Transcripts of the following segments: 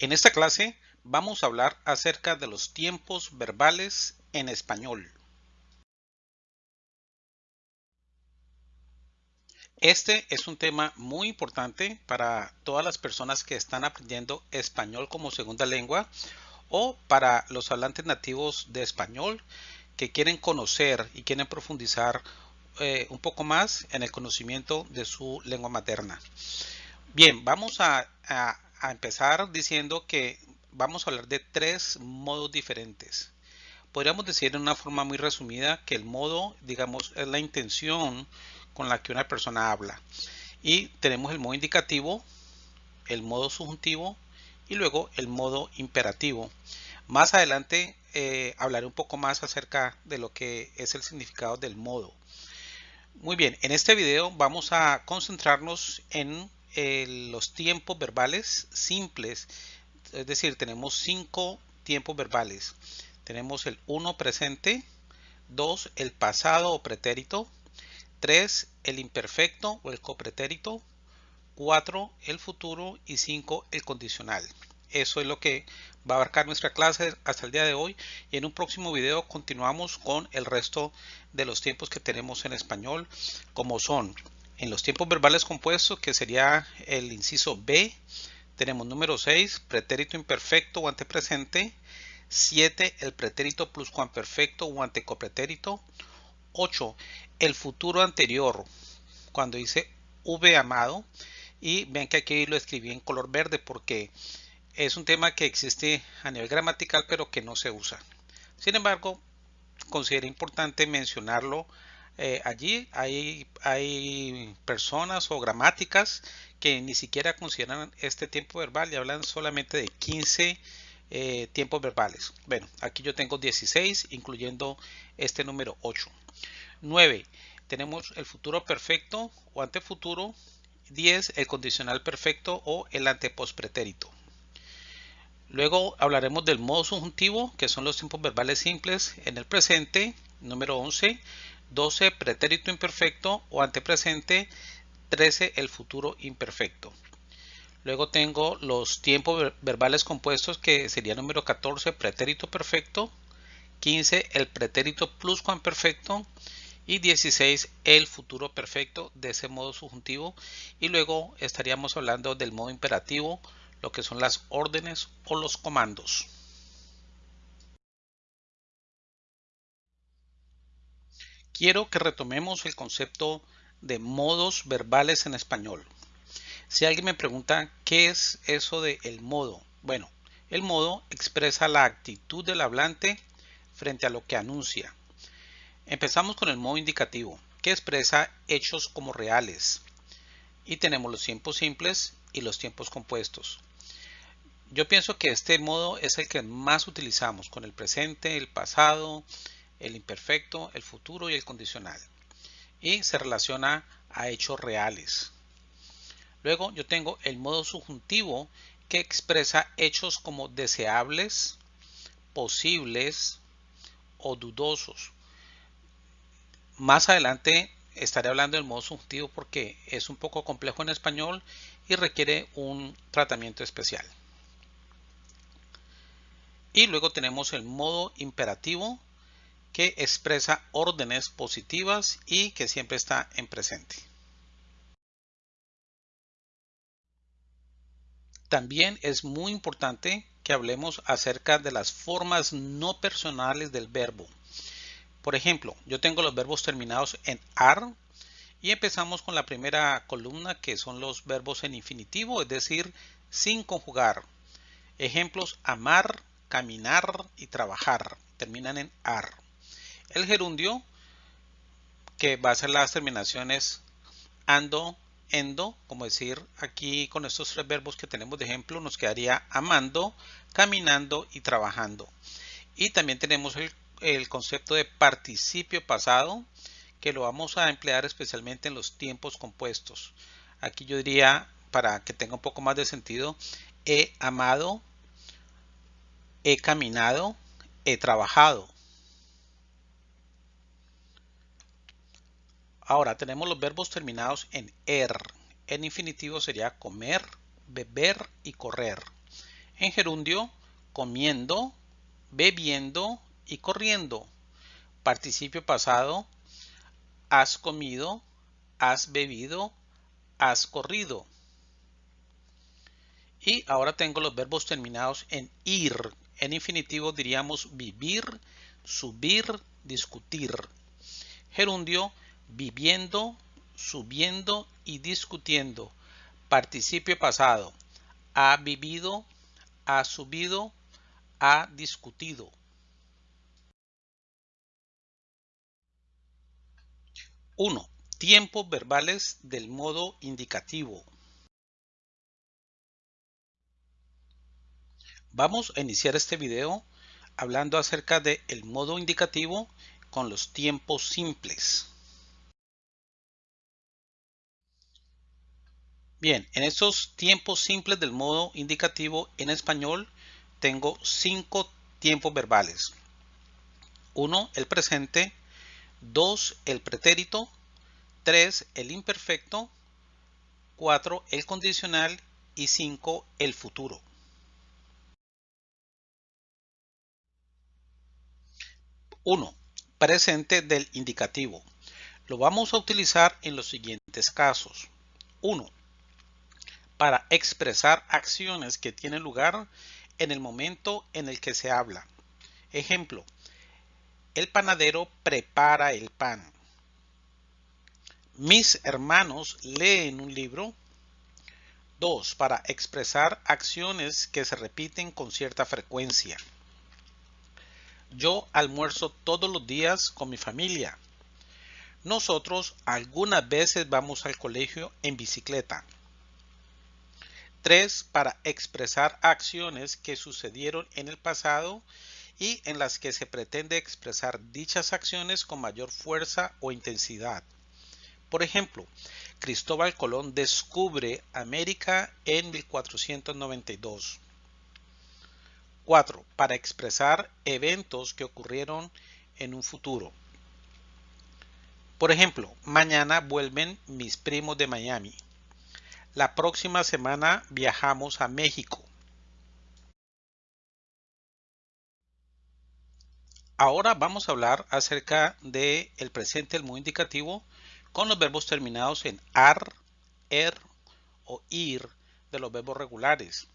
En esta clase vamos a hablar acerca de los tiempos verbales en español. Este es un tema muy importante para todas las personas que están aprendiendo español como segunda lengua o para los hablantes nativos de español que quieren conocer y quieren profundizar eh, un poco más en el conocimiento de su lengua materna. Bien, vamos a, empezar diciendo que vamos a hablar de tres modos diferentes. Podríamos decir en una forma muy resumida que el modo, digamos, es la intención con la que una persona habla. Y tenemos el modo indicativo, el modo subjuntivo y luego el modo imperativo. Más adelante eh, hablaré un poco más acerca de lo que es el significado del modo. Muy bien, en este video vamos a concentrarnos en los tiempos verbales simples, es decir, tenemos cinco tiempos verbales. Tenemos el 1 presente, 2 el pasado o pretérito, 3 el imperfecto o el copretérito, 4 el futuro y 5 el condicional. Eso es lo que va a abarcar nuestra clase hasta el día de hoy y en un próximo video continuamos con el resto de los tiempos que tenemos en español como son en los tiempos verbales compuestos, que sería el inciso B, tenemos número 6, pretérito imperfecto o antepresente. 7, el pretérito pluscuamperfecto o antecopretérito. 8, el futuro anterior, cuando dice V amado. Y ven que aquí lo escribí en color verde porque es un tema que existe a nivel gramatical pero que no se usa. Sin embargo, considero importante mencionarlo eh, allí hay, hay personas o gramáticas que ni siquiera consideran este tiempo verbal y hablan solamente de 15 eh, tiempos verbales. Bueno, aquí yo tengo 16, incluyendo este número 8. 9. Tenemos el futuro perfecto o antefuturo. 10. El condicional perfecto o el antepospretérito. Luego hablaremos del modo subjuntivo, que son los tiempos verbales simples en el presente. Número 11. 12 pretérito imperfecto o antepresente, 13 el futuro imperfecto. Luego tengo los tiempos verbales compuestos que sería número 14 pretérito perfecto, 15 el pretérito pluscuamperfecto y 16 el futuro perfecto de ese modo subjuntivo y luego estaríamos hablando del modo imperativo, lo que son las órdenes o los comandos. Quiero que retomemos el concepto de modos verbales en español. Si alguien me pregunta qué es eso de el modo, bueno, el modo expresa la actitud del hablante frente a lo que anuncia. Empezamos con el modo indicativo, que expresa hechos como reales. Y tenemos los tiempos simples y los tiempos compuestos. Yo pienso que este modo es el que más utilizamos con el presente, el pasado, el imperfecto, el futuro y el condicional. Y se relaciona a hechos reales. Luego yo tengo el modo subjuntivo que expresa hechos como deseables, posibles o dudosos. Más adelante estaré hablando del modo subjuntivo porque es un poco complejo en español y requiere un tratamiento especial. Y luego tenemos el modo imperativo que expresa órdenes positivas y que siempre está en presente. También es muy importante que hablemos acerca de las formas no personales del verbo. Por ejemplo, yo tengo los verbos terminados en AR y empezamos con la primera columna que son los verbos en infinitivo, es decir, sin conjugar. Ejemplos amar, caminar y trabajar terminan en AR. El gerundio, que va a ser las terminaciones ando, endo, como decir aquí con estos tres verbos que tenemos de ejemplo, nos quedaría amando, caminando y trabajando. Y también tenemos el, el concepto de participio pasado, que lo vamos a emplear especialmente en los tiempos compuestos. Aquí yo diría, para que tenga un poco más de sentido, he amado, he caminado, he trabajado. Ahora tenemos los verbos terminados en er. En infinitivo sería comer, beber y correr. En gerundio, comiendo, bebiendo y corriendo. Participio pasado, has comido, has bebido, has corrido. Y ahora tengo los verbos terminados en ir. En infinitivo diríamos vivir, subir, discutir. Gerundio, viviendo, subiendo y discutiendo. Participio pasado, ha vivido, ha subido, ha discutido. 1. Tiempos verbales del modo indicativo. Vamos a iniciar este video hablando acerca del el modo indicativo con los tiempos simples. Bien, en estos tiempos simples del modo indicativo en español tengo cinco tiempos verbales. 1. El presente. 2. El pretérito. 3. El imperfecto. 4. El condicional. Y 5. El futuro. Uno, Presente del indicativo. Lo vamos a utilizar en los siguientes casos. 1. Para expresar acciones que tienen lugar en el momento en el que se habla. Ejemplo, el panadero prepara el pan. Mis hermanos leen un libro. 2. Para expresar acciones que se repiten con cierta frecuencia. Yo almuerzo todos los días con mi familia. Nosotros algunas veces vamos al colegio en bicicleta. 3. Para expresar acciones que sucedieron en el pasado y en las que se pretende expresar dichas acciones con mayor fuerza o intensidad. Por ejemplo, Cristóbal Colón descubre América en 1492. 4. Para expresar eventos que ocurrieron en un futuro. Por ejemplo, mañana vuelven mis primos de Miami. La próxima semana viajamos a México. Ahora vamos a hablar acerca del el presente del modo indicativo con los verbos terminados en ar, er o ir de los verbos regulares.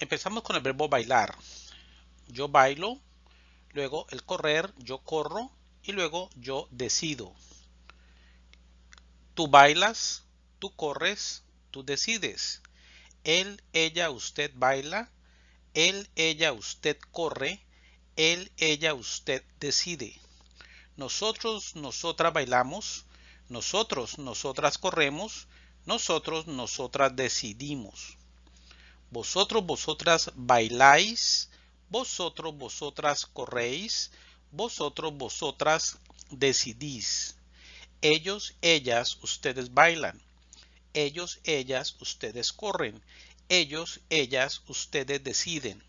Empezamos con el verbo bailar. Yo bailo, luego el correr, yo corro y luego yo decido. Tú bailas, tú corres, tú decides. Él, ella, usted baila, él, ella, usted corre, él, ella, usted decide. Nosotros, nosotras bailamos. Nosotros, nosotras corremos. Nosotros, nosotras decidimos. Vosotros, vosotras bailáis. Vosotros, vosotras corréis. Vosotros, vosotras decidís. Ellos, ellas, ustedes bailan. Ellos, ellas, ustedes corren. Ellos, ellas, ustedes deciden.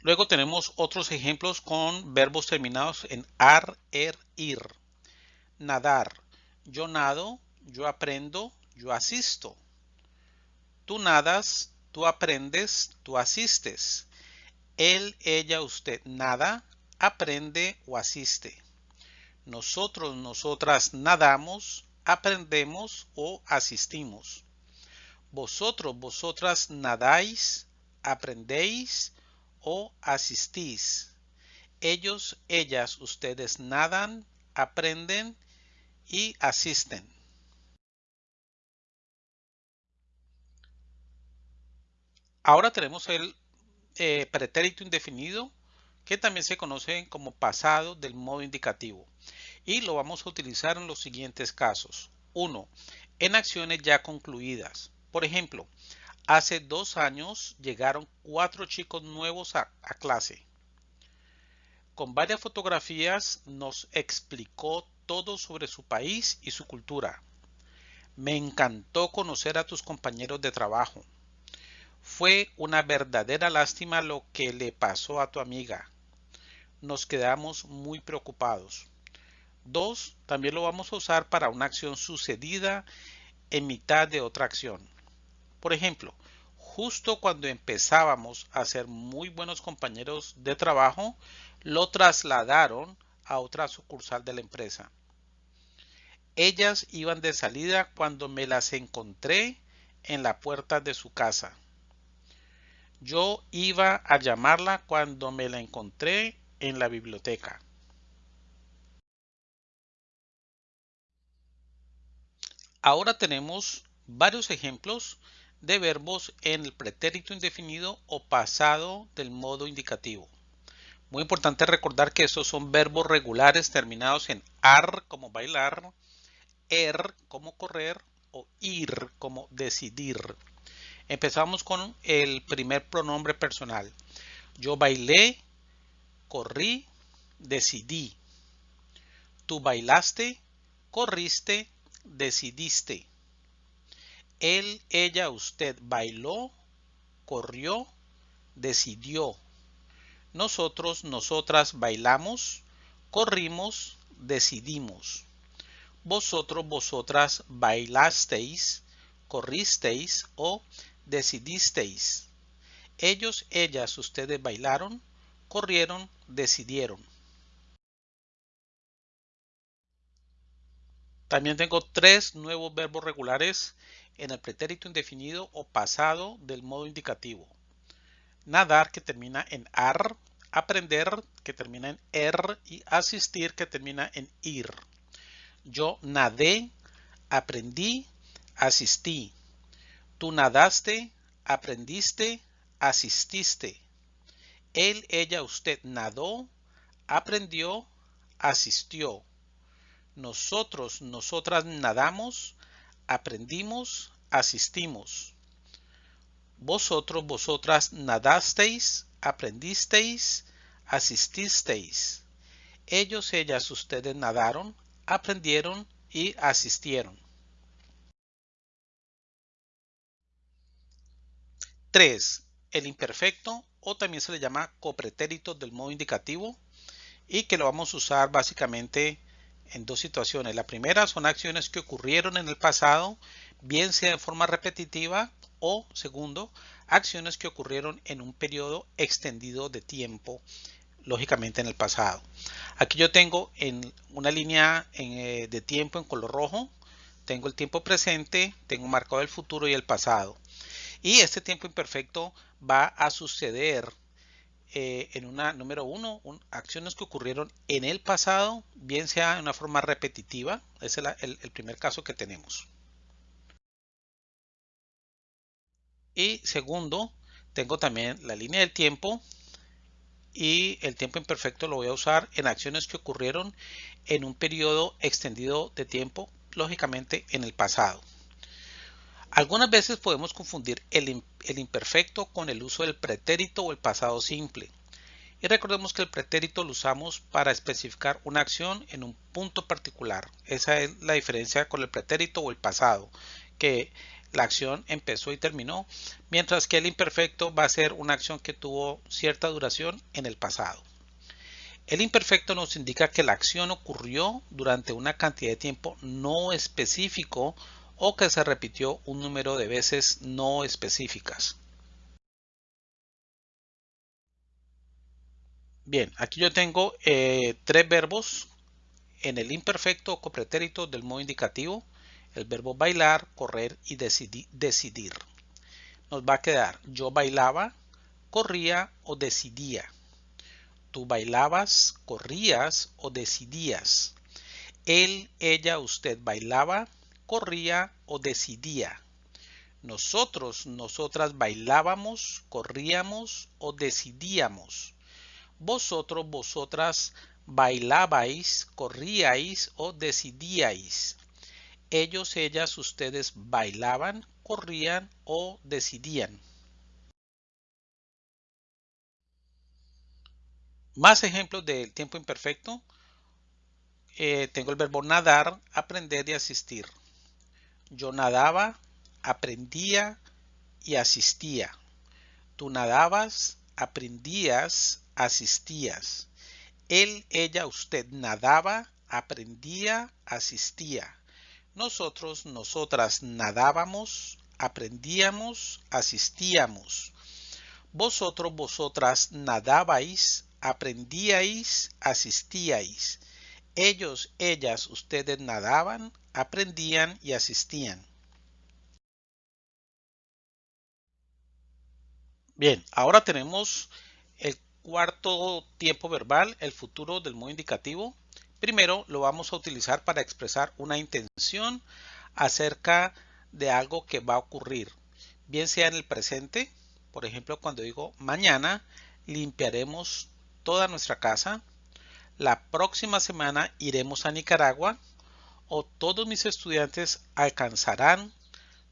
Luego tenemos otros ejemplos con verbos terminados en ar, er, ir. Nadar. Yo nado, yo aprendo, yo asisto. Tú nadas, tú aprendes, tú asistes. Él, ella, usted nada, aprende o asiste. Nosotros, nosotras nadamos, aprendemos o asistimos. Vosotros, vosotras nadáis, aprendéis o asistís. Ellos, ellas, ustedes nadan, aprenden y asisten. Ahora tenemos el eh, pretérito indefinido que también se conoce como pasado del modo indicativo y lo vamos a utilizar en los siguientes casos. 1. En acciones ya concluidas. Por ejemplo, Hace dos años llegaron cuatro chicos nuevos a, clase. Con varias fotografías nos explicó todo sobre su país y su cultura. Me encantó conocer a tus compañeros de trabajo. Fue una verdadera lástima lo que le pasó a tu amiga. Nos quedamos muy preocupados. Dos, también lo vamos a usar para una acción sucedida en mitad de otra acción. Por ejemplo, justo cuando empezábamos a ser muy buenos compañeros de trabajo, lo trasladaron a otra sucursal de la empresa. Ellas iban de salida cuando me las encontré en la puerta de su casa. Yo iba a llamarla cuando me la encontré en la biblioteca. Ahora tenemos varios ejemplos de verbos en el pretérito indefinido o pasado del modo indicativo. Muy importante recordar que estos son verbos regulares terminados en ar como bailar, er como correr o ir como decidir. Empezamos con el primer pronombre personal. Yo bailé, corrí, decidí. Tú bailaste, corriste, decidiste. Él, ella, usted bailó, corrió, decidió. Nosotros, nosotras bailamos, corrimos, decidimos. Vosotros, vosotras bailasteis, corristeis o decidisteis. Ellos, ellas, ustedes bailaron, corrieron, decidieron. También tengo tres nuevos verbos regulares en el pretérito indefinido o pasado del modo indicativo. Nadar que termina en ar, aprender que termina en er y asistir que termina en ir. Yo nadé, aprendí, asistí. Tú nadaste, aprendiste, asististe. Él, ella, usted nadó, aprendió, asistió. Nosotros, nosotras nadamos, aprendimos, asistimos. Vosotros, vosotras nadasteis, aprendisteis, asististeis. Ellos, ellas, ustedes nadaron, aprendieron y asistieron. 3. El imperfecto o también se le llama copretérito del modo indicativo y que lo vamos a usar básicamente en dos situaciones. La primera son acciones que ocurrieron en el pasado, bien sea de forma repetitiva o, segundo, acciones que ocurrieron en un periodo extendido de tiempo, lógicamente en el pasado. Aquí yo tengo en una línea eh, de tiempo en color rojo, tengo el tiempo presente, tengo marcado el futuro y el pasado. Y este tiempo imperfecto va a suceder eh, en una número uno, acciones que ocurrieron en el pasado, bien sea de una forma repetitiva, ese es el, el primer caso que tenemos. Y segundo, tengo también la línea del tiempo y el tiempo imperfecto lo voy a usar en acciones que ocurrieron en un periodo extendido de tiempo, lógicamente en el pasado. Algunas veces podemos confundir el, imperfecto con el uso del pretérito o el pasado simple. Y recordemos que el pretérito lo usamos para especificar una acción en un punto particular. Esa es la diferencia con el pretérito o el pasado, que la acción empezó y terminó, mientras que el imperfecto va a ser una acción que tuvo cierta duración en el pasado. El imperfecto nos indica que la acción ocurrió durante una cantidad de tiempo no específico o que se repitió un número de veces no específicas. Bien, aquí yo tengo eh, tres verbos en el imperfecto o copretérito del modo indicativo. El verbo bailar, correr y decidir. Nos va a quedar yo bailaba, corría o decidía. Tú bailabas, corrías o decidías. Él, ella, usted bailaba, corría o decidía. Nosotros, nosotras bailábamos, corríamos o decidíamos. Vosotros, vosotras bailabais, corríais o decidíais. Ellos, ellas, ustedes bailaban, corrían o decidían. Más ejemplos del tiempo imperfecto. Eh, tengo el verbo nadar, aprender y asistir. Yo nadaba, aprendía y asistía. Tú nadabas, aprendías, asistías. Él, ella, usted nadaba, aprendía, asistía. Nosotros, nosotras nadábamos, aprendíamos, asistíamos. Vosotros, vosotras nadabais, aprendíais, asistíais. Ellos, ellas, ustedes nadaban, aprendían y asistían. Bien, ahora tenemos el cuarto tiempo verbal, el futuro del modo indicativo. Primero lo vamos a utilizar para expresar una intención acerca de algo que va a ocurrir, bien sea en el presente, por ejemplo cuando digo mañana limpiaremos toda nuestra casa, la próxima semana iremos a Nicaragua o todos mis estudiantes alcanzarán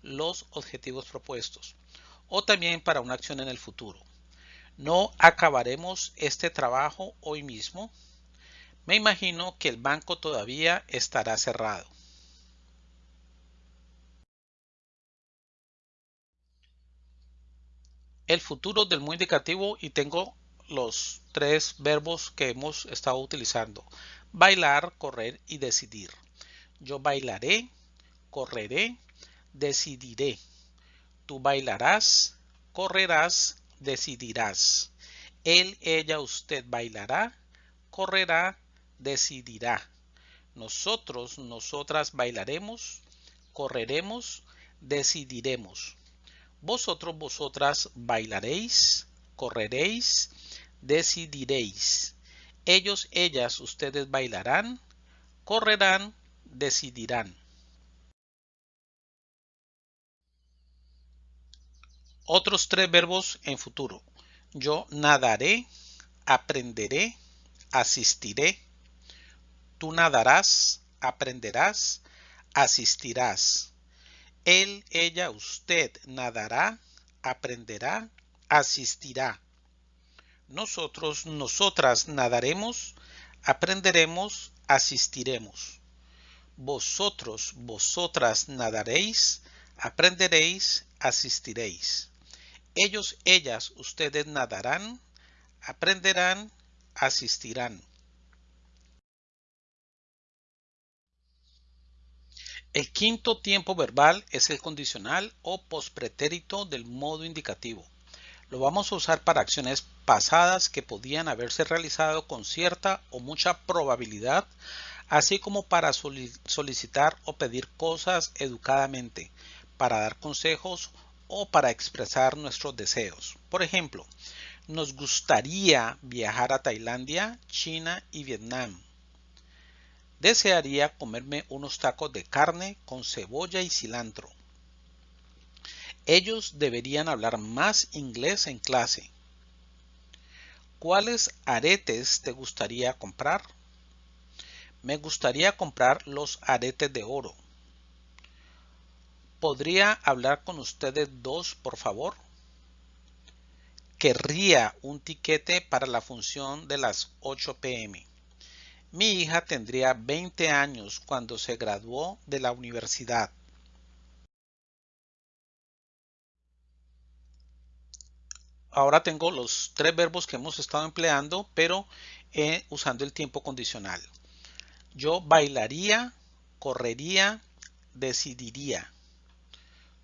los objetivos propuestos o también para una acción en el futuro. No acabaremos este trabajo hoy mismo. Me imagino que el banco todavía estará cerrado. El futuro del muy indicativo y tengo los tres verbos que hemos estado utilizando. Bailar, correr y decidir. Yo bailaré, correré, decidiré. Tú bailarás, correrás, decidirás. Él, ella, usted bailará, correrá, decidirá. Nosotros, nosotras bailaremos, correremos, decidiremos. Vosotros, vosotras bailaréis, correréis, decidiréis. Ellos, ellas, ustedes bailarán, correrán, decidirán. Otros tres verbos en futuro. Yo nadaré, aprenderé, asistiré. Tú nadarás, aprenderás, asistirás. Él, ella, usted nadará, aprenderá, asistirá. Nosotros, nosotras nadaremos, aprenderemos, asistiremos. Vosotros, vosotras nadaréis, aprenderéis, asistiréis. Ellos, ellas, ustedes nadarán, aprenderán, asistirán. El quinto tiempo verbal es el condicional o pospretérito del modo indicativo. Lo vamos a usar para acciones pasadas que podían haberse realizado con cierta o mucha probabilidad, así como para solicitar o pedir cosas educadamente, para dar consejos o para expresar nuestros deseos. Por ejemplo, nos gustaría viajar a Tailandia, China y Vietnam. Desearía comerme unos tacos de carne con cebolla y cilantro. Ellos deberían hablar más inglés en clase. ¿Cuáles aretes te gustaría comprar? Me gustaría comprar los aretes de oro. ¿Podría hablar con ustedes dos, por favor? Querría un tiquete para la función de las 8 pm. Mi hija tendría 20 años cuando se graduó de la universidad. Ahora tengo los tres verbos que hemos estado empleando, pero eh, usando el tiempo condicional. Yo bailaría, correría, decidiría.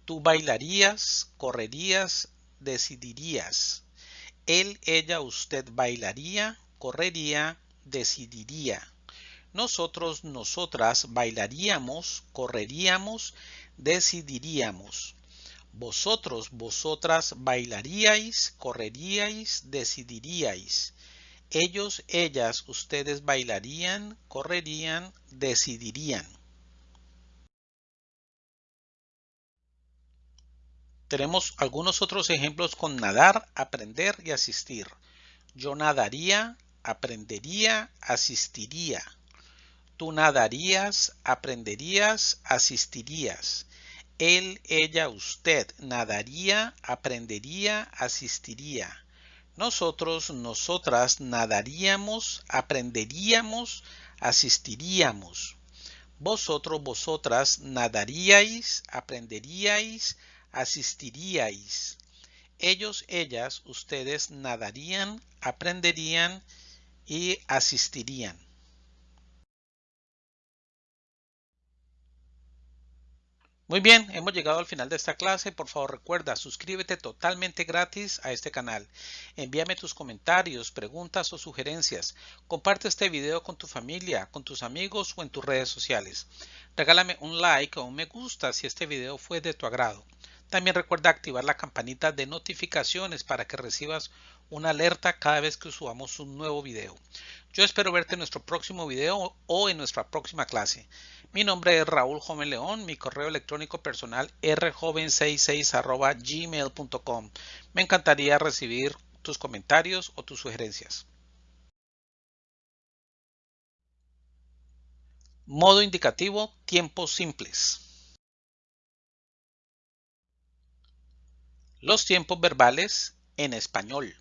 Tú bailarías, correrías, decidirías. Él, ella, usted bailaría, correría, decidiría. Nosotros, nosotras bailaríamos, correríamos, decidiríamos. Vosotros, vosotras bailaríais, correríais, decidiríais. Ellos, ellas, ustedes bailarían, correrían, decidirían. Tenemos algunos otros ejemplos con nadar, aprender y asistir. Yo nadaría, aprendería, asistiría. Tú nadarías, aprenderías, asistirías. Él, ella, usted nadaría, aprendería, asistiría. Nosotros, nosotras nadaríamos, aprenderíamos, asistiríamos. Vosotros, vosotras nadaríais, aprenderíais, asistiríais. Ellos, ellas, ustedes nadarían, aprenderían y asistirían. Muy bien, hemos llegado al final de esta clase. Por favor recuerda, suscríbete totalmente gratis a este canal. Envíame tus comentarios, preguntas o sugerencias. Comparte este video con tu familia, con tus amigos o en tus redes sociales. Regálame un like o un me gusta si este video fue de tu agrado. También recuerda activar la campanita de notificaciones para que recibas una alerta cada vez que subamos un nuevo video. Yo espero verte en nuestro próximo video o en nuestra próxima clase. Mi nombre es Raúl Joven León, mi correo electrónico personal rjoven66 gmail.com. Me encantaría recibir tus comentarios o tus sugerencias. Modo indicativo, tiempos simples. Los tiempos verbales en español.